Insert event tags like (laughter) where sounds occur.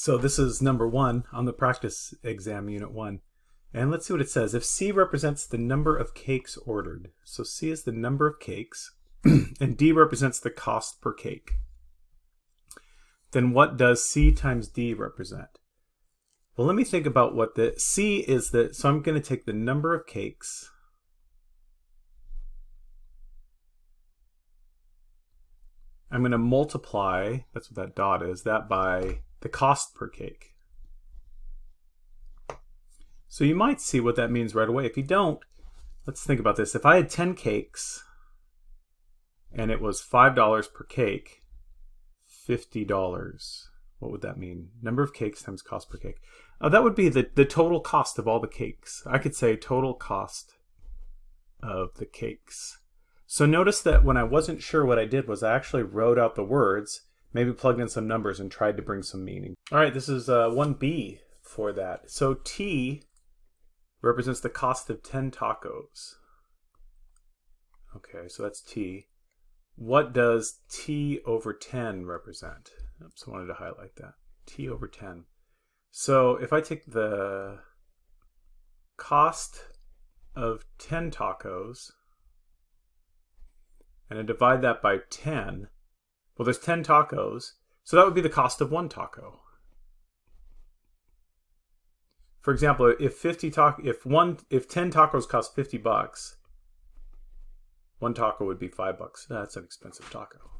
So this is number one on the practice exam, unit one. And let's see what it says. If C represents the number of cakes ordered, so C is the number of cakes, (clears throat) and D represents the cost per cake, then what does C times D represent? Well, let me think about what the C is the, so I'm going to take the number of cakes, I'm going to multiply, that's what that dot is, that by the cost per cake. So you might see what that means right away. If you don't, let's think about this. If I had 10 cakes and it was $5 per cake, $50, what would that mean? Number of cakes times cost per cake. Uh, that would be the, the total cost of all the cakes. I could say total cost of the cakes. So notice that when I wasn't sure what I did was I actually wrote out the words, maybe plugged in some numbers and tried to bring some meaning. All right, this is uh, 1B for that. So T represents the cost of 10 tacos. Okay, so that's T. What does T over 10 represent? Oops, I wanted to highlight that. T over 10. So if I take the cost of 10 tacos and I divide that by 10, well, there's 10 tacos, so that would be the cost of one taco. For example, if 50 taco, if one, if 10 tacos cost 50 bucks, one taco would be five bucks. That's an expensive taco.